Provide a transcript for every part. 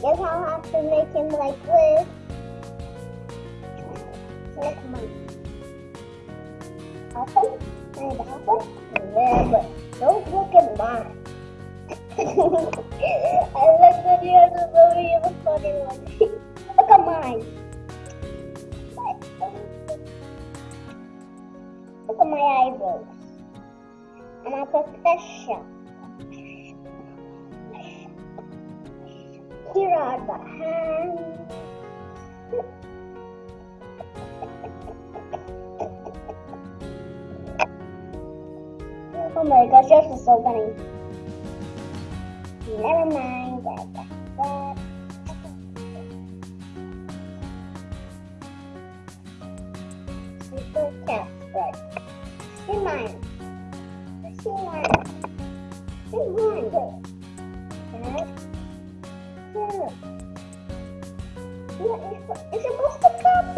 guess I'll have to make him like this. But don't look at. I really funny look at mine. Look at my eyebrows. I'm a professional. Here are the hands. Oh my gosh, yours is so funny. Never mind. Good. Is esto, ese mosco, papá.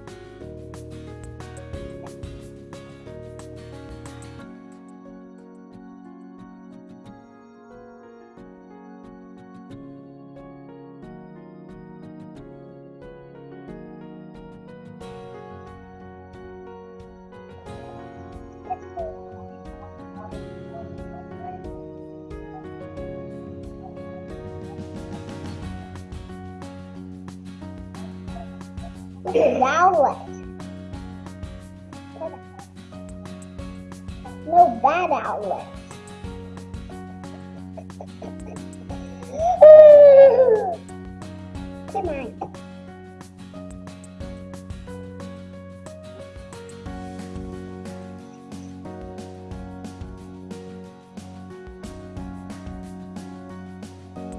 Look at Owlette. No bad outlet. Come on.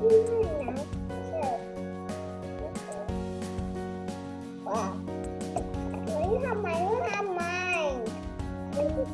Come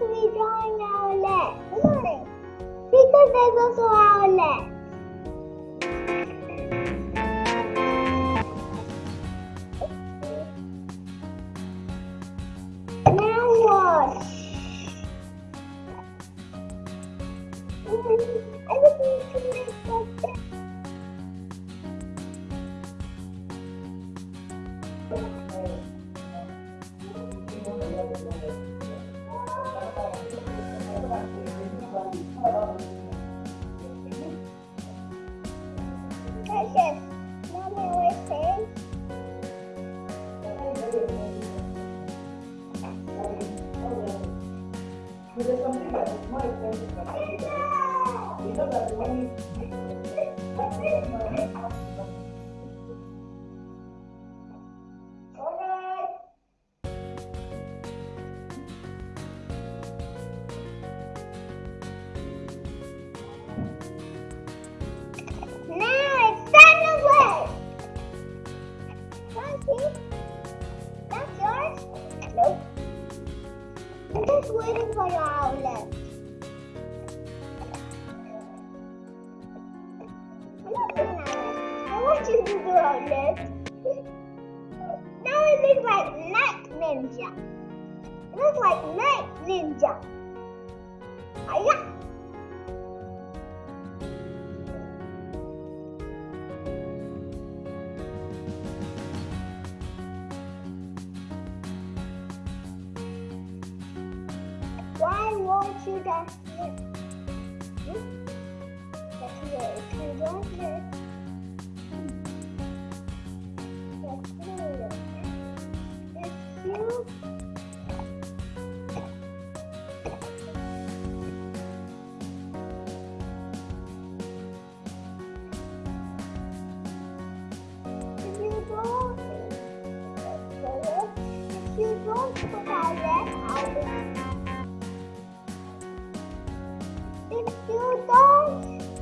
Be drawing. Come on. Because there's also outlet. Now I just need to make that's yours? Nope. I'm just waiting for your outlet. Outlet. now it looks like nightmare ninja. It looks like night ninja. Hiya! Why won't you it? Hmm? That's way don't put out that out if you don't